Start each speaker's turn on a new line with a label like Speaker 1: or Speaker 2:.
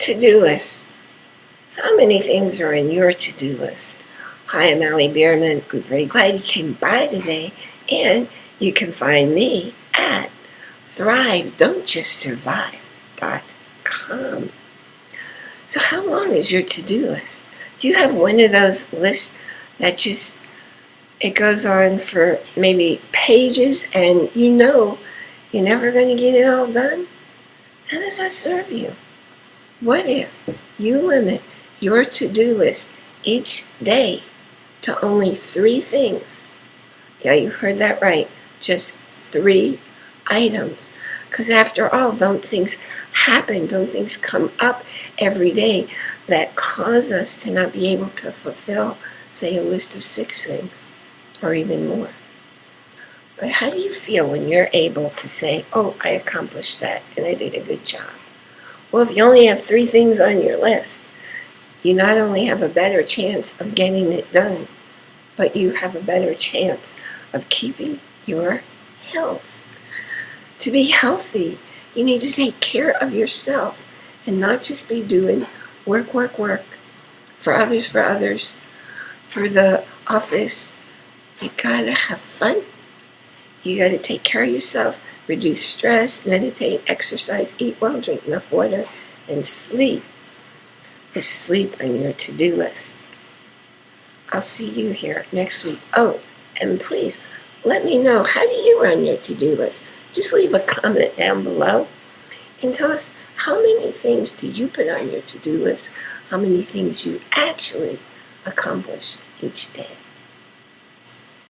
Speaker 1: To-do list. How many things are in your to-do list? Hi, I'm Allie Bierman. I'm very glad you came by today, and you can find me at Thrive Don't Just Survive.com. So how long is your to-do list? Do you have one of those lists that just it goes on for maybe pages and you know you're never going to get it all done? How does that serve you? What if you limit your to-do list each day to only three things? Yeah, you heard that right. Just three items. Because after all, don't things happen, don't things come up every day that cause us to not be able to fulfill, say, a list of six things or even more? But how do you feel when you're able to say, oh, I accomplished that and I did a good job? Well, if you only have three things on your list, you not only have a better chance of getting it done, but you have a better chance of keeping your health. To be healthy, you need to take care of yourself and not just be doing work, work, work for others, for others, for the office. You gotta have fun. You gotta take care of yourself reduce stress, meditate, exercise, eat well, drink enough water, and sleep is sleep on your to-do list. I'll see you here next week. Oh, and please let me know how do you run your to-do list? Just leave a comment down below and tell us how many things do you put on your to-do list? How many things you actually accomplish each day?